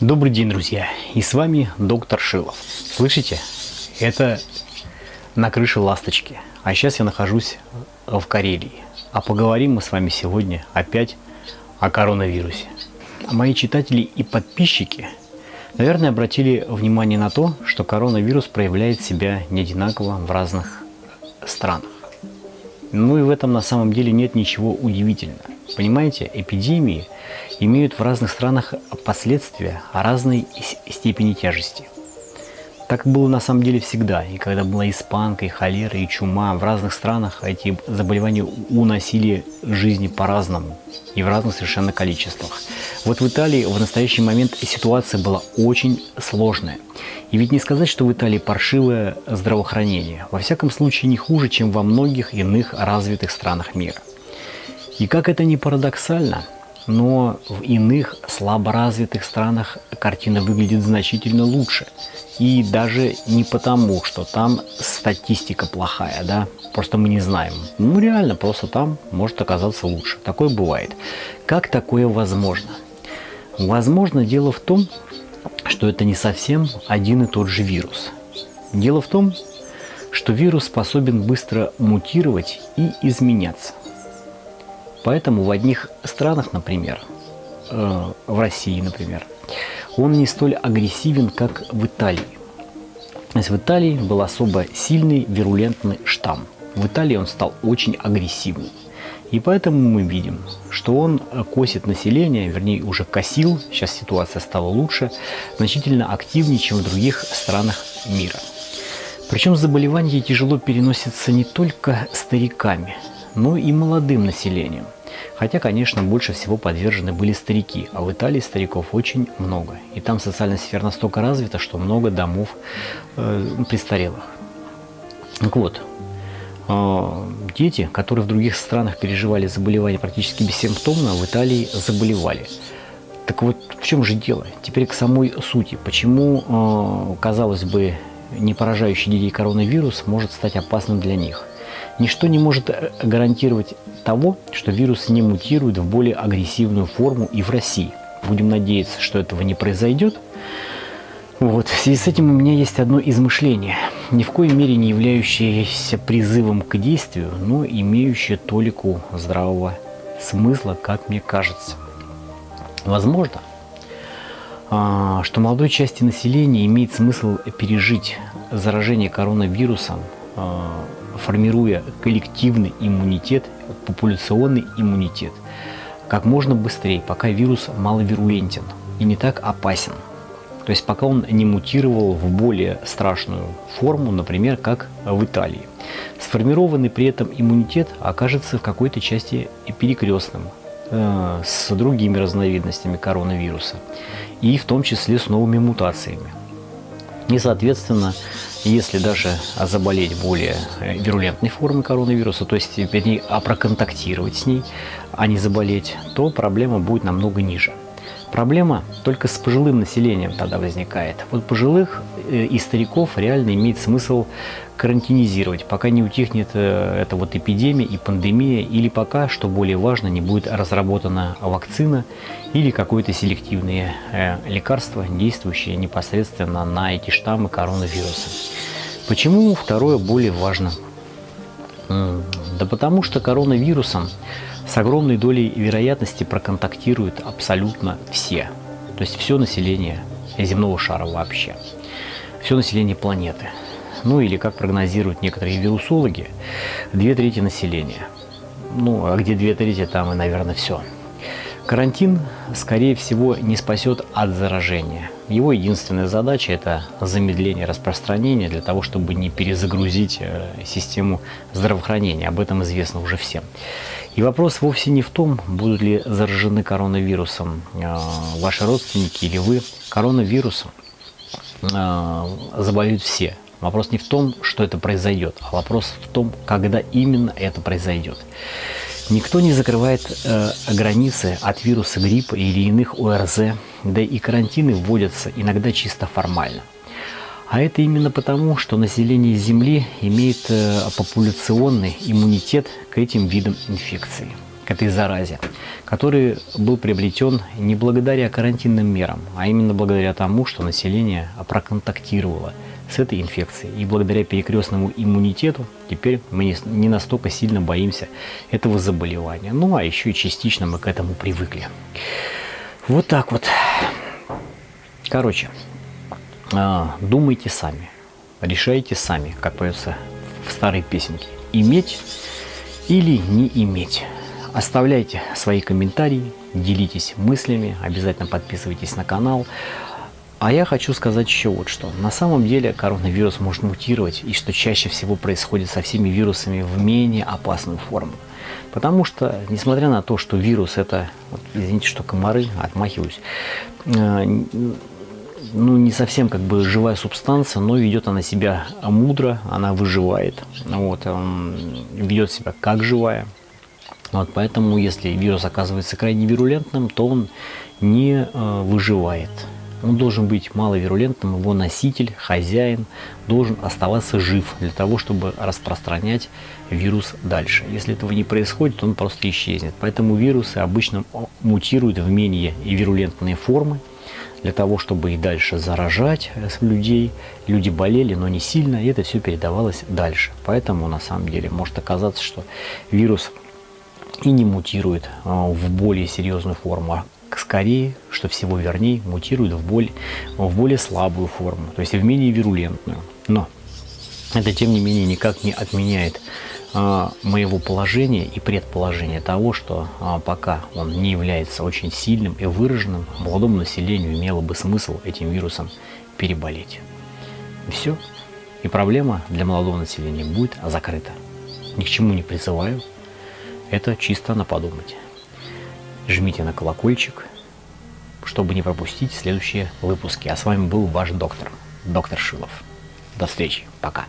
Добрый день, друзья! И с вами доктор Шилов. Слышите? Это на крыше ласточки. А сейчас я нахожусь в Карелии. А поговорим мы с вами сегодня опять о коронавирусе. Мои читатели и подписчики, наверное, обратили внимание на то, что коронавирус проявляет себя не одинаково в разных странах. Ну и в этом на самом деле нет ничего удивительного. Понимаете, эпидемии имеют в разных странах последствия разной степени тяжести. Так было на самом деле всегда. И когда была испанка, и холера, и чума, в разных странах эти заболевания уносили жизни по-разному и в разных совершенно количествах. Вот в Италии в настоящий момент ситуация была очень сложная. И ведь не сказать, что в Италии паршивое здравоохранение. Во всяком случае не хуже, чем во многих иных развитых странах мира. И как это ни парадоксально, но в иных слаборазвитых странах картина выглядит значительно лучше. И даже не потому, что там статистика плохая, да, просто мы не знаем. Ну реально, просто там может оказаться лучше. Такое бывает. Как такое возможно? Возможно, дело в том, что это не совсем один и тот же вирус. Дело в том, что вирус способен быстро мутировать и изменяться. Поэтому в одних странах, например, э, в России, например, он не столь агрессивен, как в Италии. То есть в Италии был особо сильный вирулентный штамм. В Италии он стал очень агрессивным. И поэтому мы видим, что он косит население, вернее уже косил, сейчас ситуация стала лучше, значительно активнее, чем в других странах мира. Причем заболевания тяжело переносятся не только стариками, но и молодым населением. Хотя, конечно, больше всего подвержены были старики, а в Италии стариков очень много. И там социальная сфера настолько развита, что много домов э, престарелых. Так вот, э, дети, которые в других странах переживали заболевания практически бессимптомно, в Италии заболевали. Так вот, в чем же дело? Теперь к самой сути. Почему, э, казалось бы, не поражающий детей коронавирус может стать опасным для них? Ничто не может э, гарантировать того, что вирус не мутирует в более агрессивную форму и в России. Будем надеяться, что этого не произойдет. Вот. В связи с этим у меня есть одно измышление, ни в коей мере не являющееся призывом к действию, но имеющее толику здравого смысла, как мне кажется. Возможно, а, что молодой части населения имеет смысл пережить заражение коронавирусом а, формируя коллективный иммунитет, популяционный иммунитет, как можно быстрее, пока вирус маловирулентен и не так опасен. То есть пока он не мутировал в более страшную форму, например, как в Италии. Сформированный при этом иммунитет окажется в какой-то части перекрестным э, с другими разновидностями коронавируса и в том числе с новыми мутациями. И, соответственно, если даже заболеть более вирулентной формой коронавируса, то есть, вернее, а проконтактировать с ней, а не заболеть, то проблема будет намного ниже. Проблема только с пожилым населением тогда возникает. Вот пожилых и стариков реально имеет смысл карантинизировать, пока не утихнет э, эта вот эпидемия и пандемия, или пока, что более важно, не будет разработана вакцина или какое-то селективное э, лекарство, действующее непосредственно на эти штаммы коронавируса. Почему второе более важно? Да потому что коронавирусом с огромной долей вероятности проконтактируют абсолютно все. То есть все население земного шара вообще. Все население планеты. Ну или, как прогнозируют некоторые вирусологи, две трети населения. Ну, а где две трети, там и, наверное, все. Карантин, скорее всего, не спасет от заражения. Его единственная задача – это замедление распространения для того, чтобы не перезагрузить э, систему здравоохранения. Об этом известно уже всем. И вопрос вовсе не в том, будут ли заражены коронавирусом э, ваши родственники или вы. Коронавирусом заболеют все. Вопрос не в том, что это произойдет, а вопрос в том, когда именно это произойдет. Никто не закрывает э, границы от вируса гриппа или иных ОРЗ, да и карантины вводятся иногда чисто формально. А это именно потому, что население Земли имеет э, популяционный иммунитет к этим видам инфекции. Этой заразе, который был приобретен не благодаря карантинным мерам, а именно благодаря тому, что население проконтактировало с этой инфекцией. И благодаря перекрестному иммунитету теперь мы не, не настолько сильно боимся этого заболевания. Ну а еще и частично мы к этому привыкли. Вот так вот. Короче, а, думайте сами, решайте сами, как поется в старой песенке. Иметь или не иметь. Оставляйте свои комментарии, делитесь мыслями, обязательно подписывайтесь на канал. А я хочу сказать еще вот что. На самом деле коронавирус может мутировать, и что чаще всего происходит со всеми вирусами в менее опасную форму. Потому что, несмотря на то, что вирус это, вот, извините, что комары, отмахиваюсь, э, ну, не совсем как бы живая субстанция, но ведет она себя мудро, она выживает, вот, ведет себя как живая. Вот, поэтому, если вирус оказывается крайне вирулентным, то он не э, выживает. Он должен быть маловирулентным, его носитель, хозяин должен оставаться жив для того, чтобы распространять вирус дальше. Если этого не происходит, он просто исчезнет. Поэтому вирусы обычно мутируют в менее вирулентные формы, для того, чтобы и дальше заражать э, людей. Люди болели, но не сильно, и это все передавалось дальше. Поэтому на самом деле может оказаться, что вирус и не мутирует э, в более серьезную форму, а скорее, что всего вернее, мутирует в более, в более слабую форму, то есть в менее вирулентную. Но это, тем не менее, никак не отменяет а, моего положения и предположения того, что а, пока он не является очень сильным и выраженным, молодому населению имело бы смысл этим вирусом переболеть. Все. И проблема для молодого населения будет закрыта. Ни к чему не призываю. Это чисто на подумать. Жмите на колокольчик, чтобы не пропустить следующие выпуски. А с вами был ваш доктор, доктор Шилов. До встречи. Пока.